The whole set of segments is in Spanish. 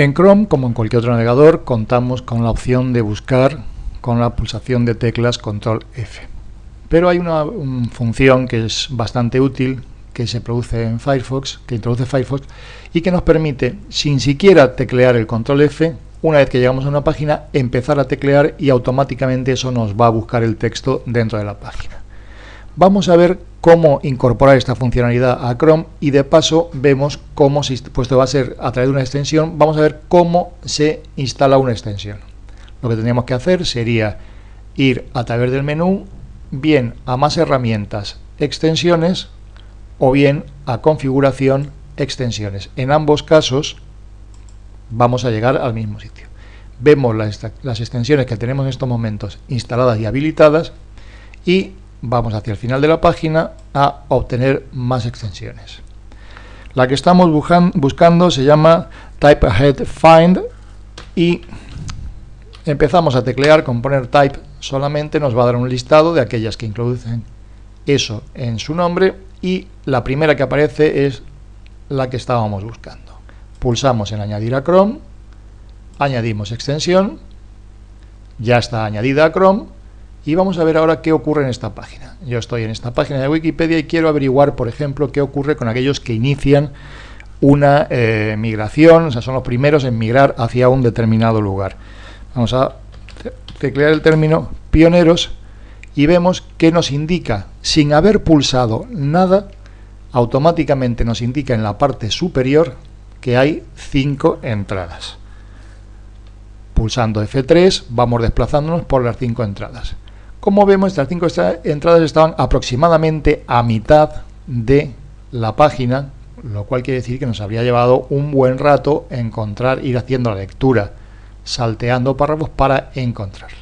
En Chrome, como en cualquier otro navegador, contamos con la opción de buscar con la pulsación de teclas Control F. Pero hay una, función que es bastante útil que se produce en Firefox, que introduce Firefox y que nos permite, sin siquiera teclear el Control F, una vez que llegamos a una página, empezar a teclear y automáticamente eso nos va a buscar el texto dentro de la página. Vamos a ver cómo incorporar esta funcionalidad a Chrome y de paso vemos cómo, puesto va a ser a través de una extensión, vamos a ver cómo se instala una extensión. Lo que tendríamos que hacer sería ir a través del menú, bien a más herramientas, extensiones, o bien a configuración, extensiones. En ambos casos vamos a llegar al mismo sitio. Vemos las extensiones que tenemos en estos momentos instaladas y habilitadas y vamos hacia el final de la página a obtener más extensiones. La que estamos buscando se llama Type Ahead Find y empezamos a teclear con poner type solamente nos va a dar un listado de aquellas que introducen eso en su nombre y la primera que aparece es la que estábamos buscando. Pulsamos en añadir a Chrome, añadimos extensión, ya está añadida a Chrome y vamos a ver ahora qué ocurre en esta página. Yo estoy en esta página de Wikipedia y quiero averiguar, por ejemplo, qué ocurre con aquellos que inician una eh, migración, o sea, son los primeros en migrar hacia un determinado lugar. Vamos a teclear el término pioneros y vemos que nos indica, sin haber pulsado nada, automáticamente nos indica en la parte superior que hay cinco entradas. Pulsando F3 vamos desplazándonos por las cinco entradas. Como vemos, estas cinco entradas estaban aproximadamente a mitad de la página, lo cual quiere decir que nos habría llevado un buen rato encontrar, ir haciendo la lectura, salteando párrafos para encontrarlas.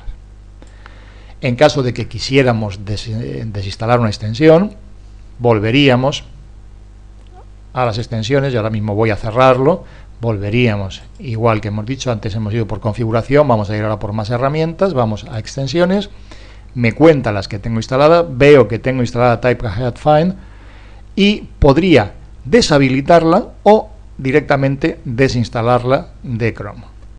En caso de que quisiéramos desinstalar una extensión, volveríamos a las extensiones, y ahora mismo voy a cerrarlo, volveríamos, igual que hemos dicho, antes hemos ido por configuración, vamos a ir ahora por más herramientas, vamos a extensiones, me cuenta las que tengo instaladas, veo que tengo instalada Type Find y podría deshabilitarla o directamente desinstalarla de Chrome.